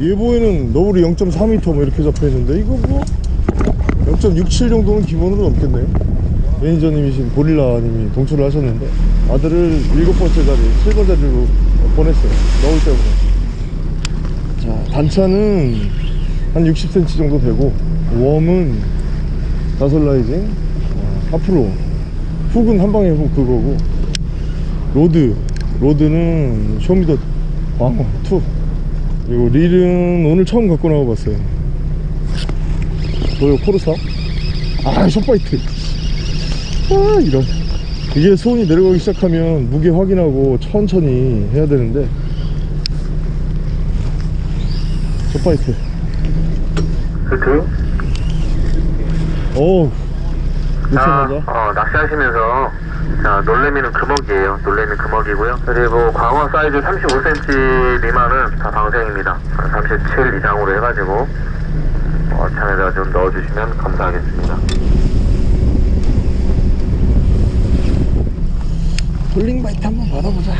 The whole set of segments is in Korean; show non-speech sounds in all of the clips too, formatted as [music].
예보에는 너울이 0.4m 뭐 이렇게 잡혀있는데 이거 뭐 0.67 정도는 기본으로 넘겠네요. 매니저님이신 고릴라님이 동출을 하셨는데 아들을 일곱 번째 자리 7번 자리로 보냈어요. 너울 때문에 자 단차는 한 60cm 정도 되고 worm은 다솔라이징 어, 앞으로. hook은 한방에 훅 그거고 rod rod는 쇼미더 광어 2 그리고 릴은 오늘 처음 갖고 나와봤어요. 뭐요 코르사? 아 short bite. 아 이런. 이게 수온이 내려가기 시작하면 무게 확인하고 천천히 해야 되는데. short bite? 어우. 자, 넣자마자 어, 낚시하시면서 자, 놀래미는 금어기예요. 놀래미 금어기고요. 그리고 광어 사이즈 35cm 미만은 다 방생입니다. 37 이상으로 해가지고 어, 잔에다가 좀 넣어주시면 감사하겠습니다. falling bite 한번 받아보자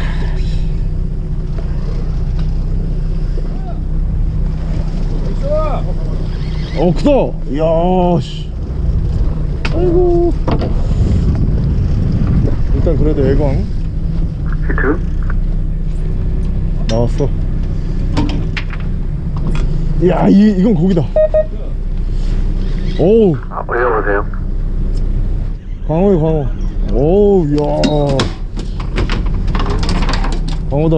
어 크다 이야 씨 아이고 일단 그래도 애광 히트? 나왔어. 이야 이, 이건 고기다. 오우. 아, 올려보세요. 광어에 광어. 오우 이야. 광어다.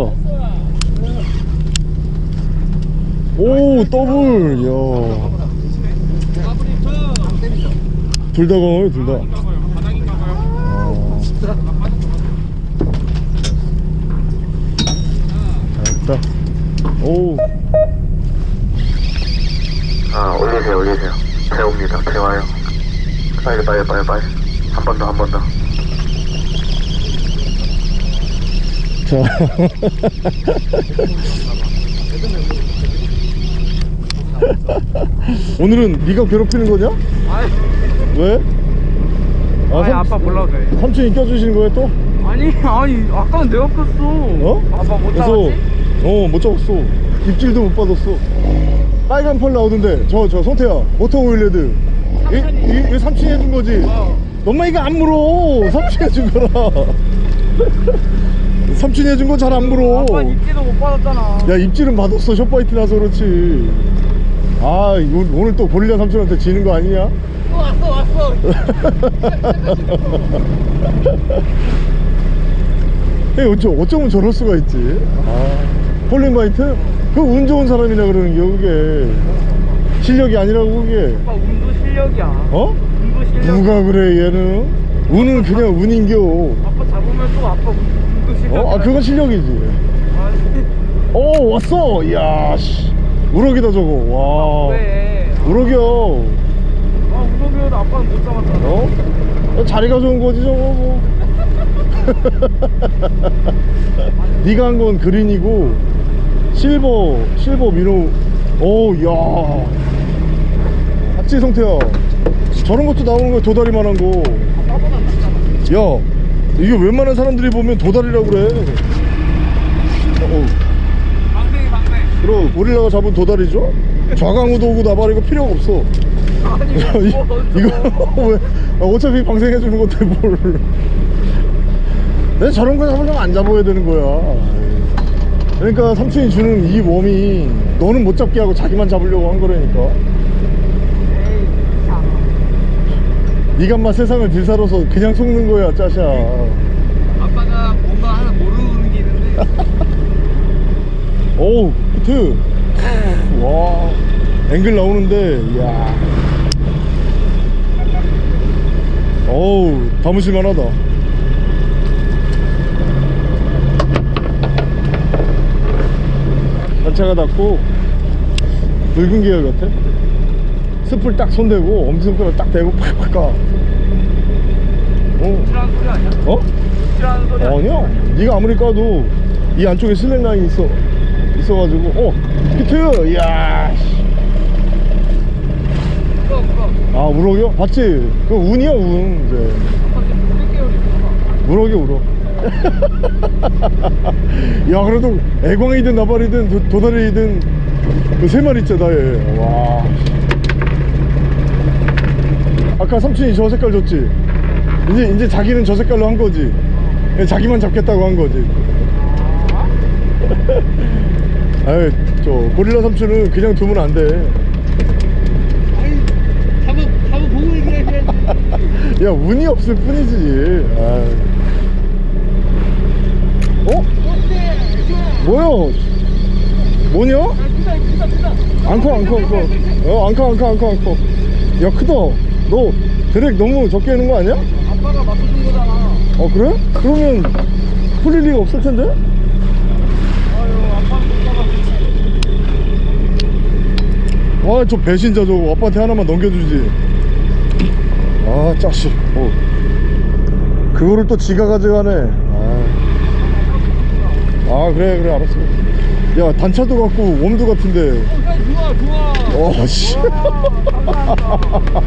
오 더블. 이야. 둘다 광어요 둘다 잘했다 오 아, 올리세요, 올리세요. 배웁니다. 배워요. 빨리, 빨리, 빨리, 빨리. 한 번 더, 한 번 더. 자. [laughs] 오늘은 네가 괴롭히는 거냐? 아니, 왜? 아, 아니 삼- 아빠 몰라도 돼. 삼촌이 껴주시는 거야 또? 아니, 아니, 아까는 내가 꼈어. 어? 아빠 못 그래서 잡았지? 어, 못 잡았어. 입질도 못 받았어. 빨간 펄 나오던데. 저, 저, 성태야. 모터 오일레드. 이, 이, 이 삼촌이 해준 거지? 어. 엄마 이거 안 물어. 삼촌이 해준 거라. [laughs] 삼촌이 해준 거잘안 물어. 아빠 입질도 못 받았잖아. 야 입질은 받았어 short bite 나서 그렇지 아 오늘 또 고릴라 삼촌한테 지는 거 아니냐? 또 왔어, 왔어. [laughs] 에 어쩌, 어쩌면 저럴 수가 있지 아 falling bite? 그 운 좋은 사람이라 그러는 게 그게 실력이 아니라고 그게 아빠 운도 실력이야. 어? 운도 실력. 누가 그래 얘는 운은 그냥 운인겨 아빠 잡으면 또 아빠 운- 운도 실력. 어? 아 그건 실력이지 아니, 오 왔어 이야 씨 우럭이다 저거 와 왜? 우럭이야 아, 운동이어도 아빠는 못 잡았잖아. 어? 자리가 좋은 거지 저거 뭐 [laughs] 네가 한 건 그린이고 실버 실버 민호. 오야. 박지 성태야 저런 것도 나오는 거야 도다리만한 거야 이게 웬만한 사람들이 보면 도다리라고 그래. 어, 방생이 방생. 그럼 고릴라가 잡은 도다리죠? 좌강우도 오고 나발 이거 필요가 없어. 아니, 이- 뭐, 이거 [laughs] 왜 아, 어차피 방생해 주는 건데 뭘. 내가 저런 거 잡으려면 안 잡아야 되는 거야 그러니까 삼촌이 주는 이 웜이 너는 못 잡게 하고 자기만 잡으려고 한 거라니까. 네가 마 세상을 들살아서 그냥 속는 거야 짜샤. 아빠가 뭔가 하나 모르는 게 있는데. [laughs] 오우 히트. [laughs] 와. 앵글 나오는데 이야. 어우 담으실 만하다 단차가 닿고 붉은 계열 같아 스풀 딱 손대고 엄지손가락 딱 대고 [laughs] 팍팍 가 어? 아니야? 어? 아니야? 네가 아무리 까도 이 안쪽에 슬랙 라인이 있어 있어가지고 어 히트 이야. 아 우럭이요? 봤지? 그 운이야 운 이제 아빠 지금 6개월이구나. 우럭이 우럭 야 그래도 애광이든 나발이든 도, 도다리든 그 세 마리 있잖아 얘와. 아까 삼촌이 저 색깔 줬지? 이제 이제 자기는 저 색깔로 한 거지. 자기만 잡겠다고 한 거지. [laughs] 아유 저 고릴라 삼촌은 그냥 두면 안돼. 잡아 잡아 보고 얘기해야지. [laughs] 야 운이 없을 뿐이지. 아. 어? 뭐야 뭐냐? 앙커 앙커 앙커 어 앙커 앙커 앙커 앙커 야 크다 너 드랙 너무 적게 하는 거 아니야? 아빠가 맞춰준 거잖아 어 그래? 그러면 풀릴 리가 없을 텐데? 아유 아빠는 못아저 배신자 저거 아빠한테 하나만 넘겨주지 아 짜식 어. 그거를 또 지가 가져가네 아. 아 그래 그래 알았어. 야 단차도 같고 웜도 같은데. 가 좋아 좋아 어씨. 와, 감사합니다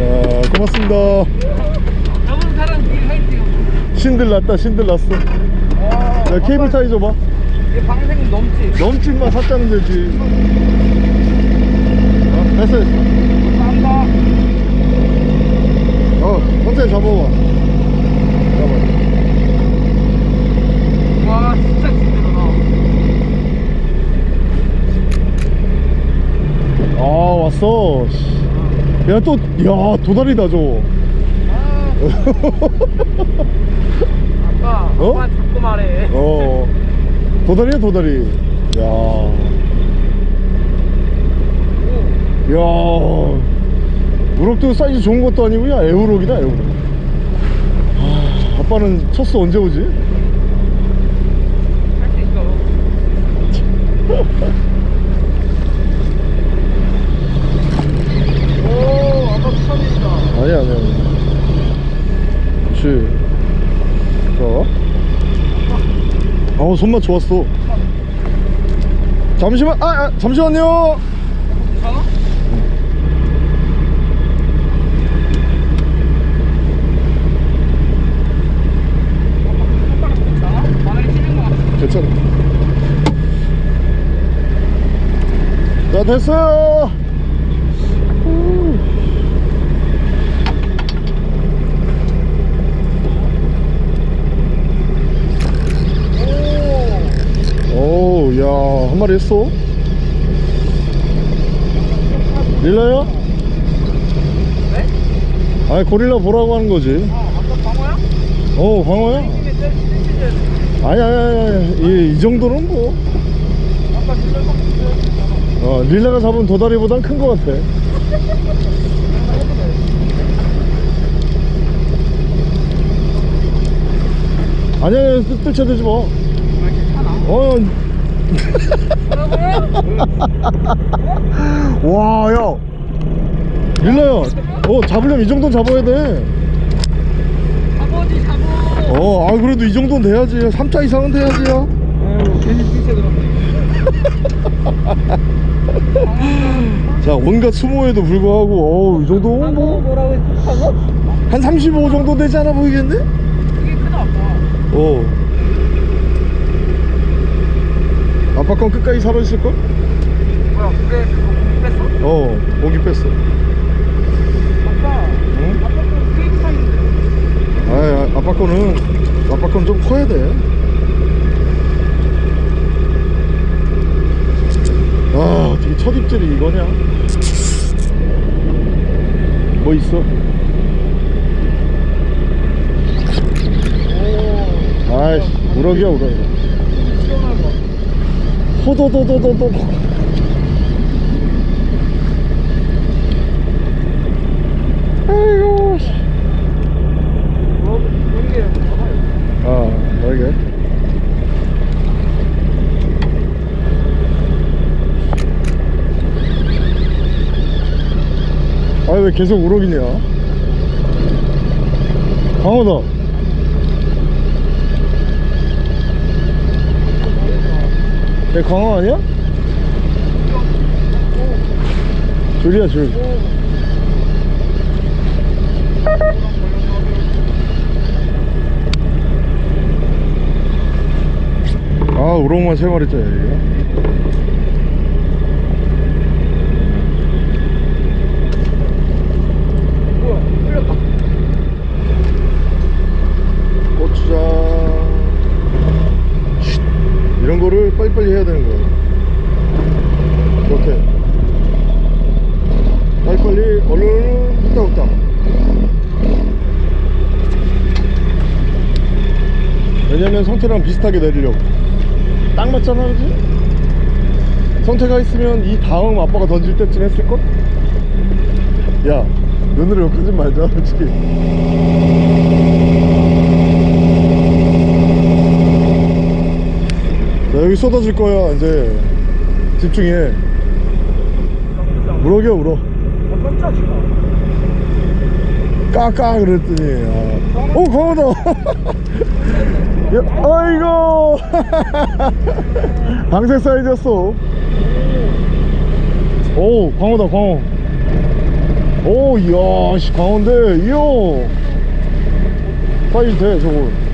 야 고맙습니다. 신들 났다 신들 났어. 야 케이블 타이 줘봐. 얘 방생 넘지 넘집만 샀다는 되지. 어, 됐어 됐어. 감사합니다 어 천천히 잡아봐 잡아 와 진짜 힘들어 아 왔어 야 또 야 도다리다 저거 아빠 어? 아빠 잡고 말해. 어. 도다리야 도다리 야. 야, 우럭도 사이즈 좋은 것도 아니고 야 애우럭이다 애우럭 아, 아빠는 첫수 언제 오지? 할 수 있어 [laughs] 오 아빠 추천입니다 아니야 아니야 아니야 그렇지 자 아우 손맛 좋았어. 잠시만 아, 아 잠시만요. 괜찮아. 자 됐어요 후. 오, 야, 한 마리 했어? 릴라야? 네? 아니, 고릴라 보라고 하는 거지. 어 아빠 방어야? 어, 광어야? 아니, 아니, 아니, 아니. 이, 이 정도는 뭐. 진짜 막 어, 릴라가 잡은 도다리보단 큰 거 같아. 아니야, 뜰- 뜰채대지 마. 괜찮아 어, 와, 야. 릴라야. 어, 잡으려면 이 정도는 잡아야 돼. 잡어지 잡어 어, 아, 그래도 이 정도는 돼야지. 3차 이상은 돼야지 야. 아유 괜히 삐세 들었네 [laughs] 자, 온갖 수모에도 불구하고, 어우, 이 정도면 뭐. 뭐라고 했어? 한35 정도 되지 않아 보이겠네? 그게 크다 아빠 어. 아빠 건 끝까지 살아있을걸? 뭐야 그게 고기 뺐어? 어, 고기 뺐어. 아빠 응? 아빠 거 케이크 사인데 아, 아, 아빠 거는, 아빠 건 좀 커야 돼. 아, 어떻게 첫 입질이 이거냐? 뭐 있어? 아이씨, 우럭이야, 우럭. 호도도도도도. 아이고, 씨. 뭐 이게 봐봐요 아, 알게. 아, 왜 계속 우럭이냐? 강호다. 내 광어 아니야? 줄이야 줄 아, 우럭만 세 마리 짜야 이거. 해야 되는 거야 이렇게. 빨리빨리 얼른 후딱후딱 왜냐면 성태랑 비슷하게 내리려고. 딱 맞잖아 그지? 성태가 있으면 이 다음 아빠가 던질 때쯤 했을걸? 야 눈으로 욕하지 말자 솔직히 여기 쏟아질 거야 이제. 집중해. 아 깜짝이야 까까 그랬더니. 아. 오 [laughs] 야, 아이고. [laughs] 방생 사이즈였어. 오 광어다 광어. 오 이야 씨 광어인데 이야. 사이즈 돼 저거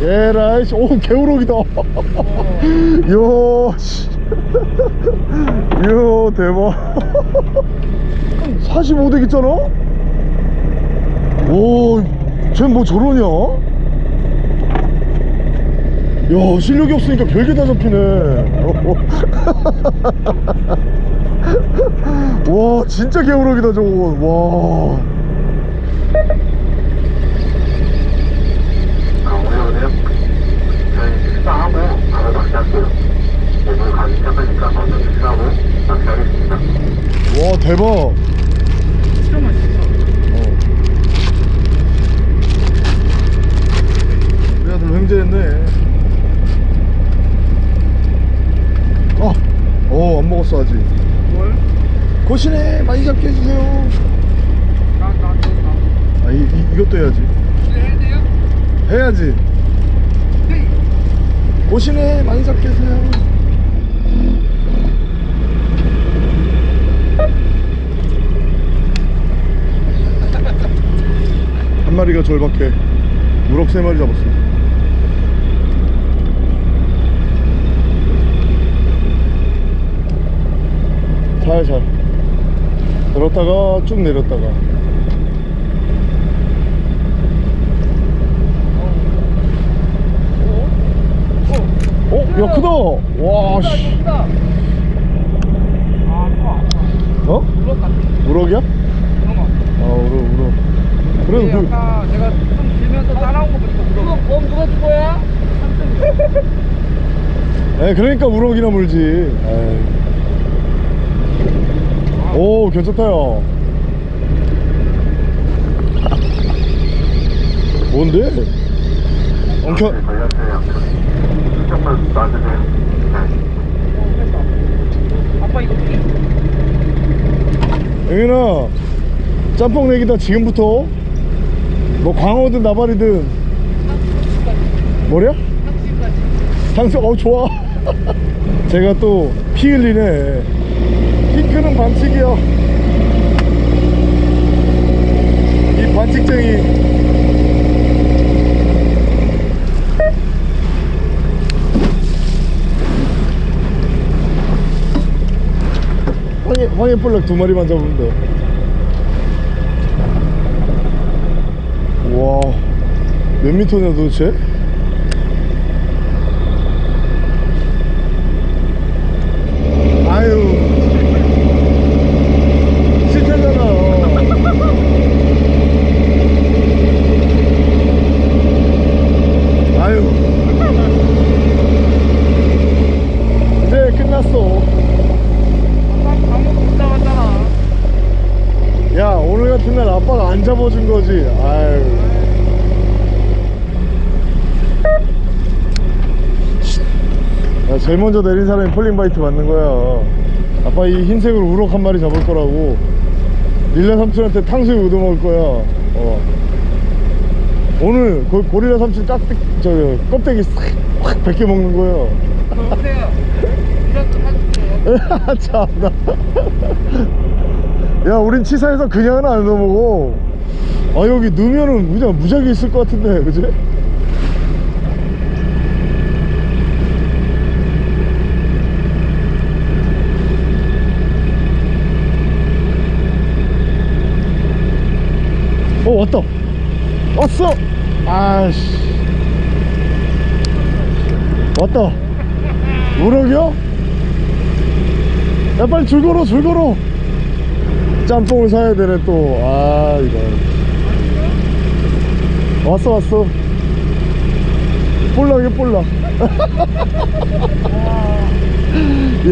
예라이 씨. 오 개우럭이다 이야 씨 이야 대박 45 되겠잖아 오, 쟤뭐 저러냐? 야, 실력이 없으니까 별게 다 잡히네. [laughs] 와, 진짜 개우럭이다, 저거. 와. 아, 오늘은요? 저희 식사하고 바로 낚시할게요. 오늘 가기 시작하니까 먼저 식사하고 낚시하겠습니다. 와, 대박. 진짜 맛있어 어. 우리 아들 횡재했네. 아, 어, 안 먹었어, 아직. 뭘? 고시네, 많이 잡게 해주세요. 나 나 나 아, 이, 이, 이것도 해야지. 해야 돼요? 해야지. 네 오시네 많이 잡게 해주세요 마리가 절박해 우럭 세 마리 잡았어 살살 들었다가 쭉 내렸다가. 어? 야 크다! 와 씨. 아커 어? 우럭 우럭이야? 아 우럭 우럭 그래도 그 아까 내가 좀 길면서 따라온 거 보니까 이거 범 누가 준 거야? [laughs] 에 그러니까 우럭이나 물지 에이. 오 괜찮다 야 뭔데? 엉켜 네, 걸렸어요. 조금만 놔주세요. 네. 아빠 이거 피 영현아 짬뽕 내기다 지금부터 뭐 광어든 나발이든. 뭐냐? 당신 어 좋아. [laughs] 제가 또 피 흘리네. 핑크는 반칙이야. 이 반칙쟁이. 황해, 황해 볼락 두 마리만 잡으면 돼. 와, 몇 미터냐 도대체? 아유, 실패잖아. 아유, 이제 끝났어. 야 오늘 같은 날 아빠가 안 잡아준 거지 아유 야 제일 먼저 내린 사람이 falling bite 맞는 거야. 아빠 이 흰색으로 우럭 한 마리 잡을 거라고. 릴라 삼촌한테 탕수육 얻어 먹을 거야. 어. 오늘 고, 고릴라 삼촌 깍대 저 껍데기 싹확 벗겨 먹는 거야. 여보세요. 이런 거 사줄게요 참나 야 우린 치사해서 그냥은 안 넣어먹어. 아 여기 넣으면은 그냥 무작위 있을 것 같은데 그지? 왔다 왔어. 아씨. 왔다 우럭이요? 야 빨리 줄 걸어 줄 걸어 짬뽕을 사야 되네 또 아 이거. 왔어 왔어. 볼락이 볼락 [laughs]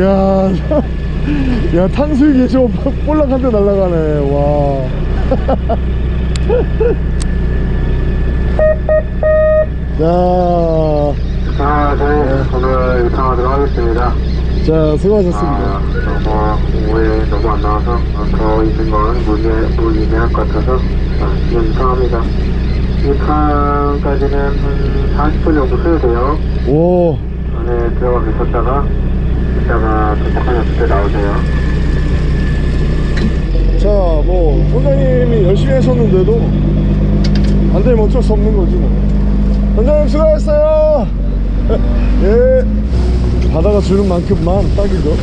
야, 야 탕수육이 저 볼락한테 날아가네. 와 [laughs] 자, 자, 저희 오늘 유탕하도록 하겠습니다. 자 수고하셨습니다 아, 너무 오해 너무 안 나와서 어, 더 있는 건 무리, 무리할 것 같아서 자, 지금 유탕합니다. 유탕까지는 한 40분 정도 소요돼요. 오 안에 들어가 계셨다가 이따가 도착하셨을 때 나오세요. 자, 뭐 선장님이 열심히 하셨는데도 안 되면 어쩔 수 없는 거지 뭐. 선장님 수고하셨어요. [laughs] 예. 바다가 주는 만큼만 딱이죠.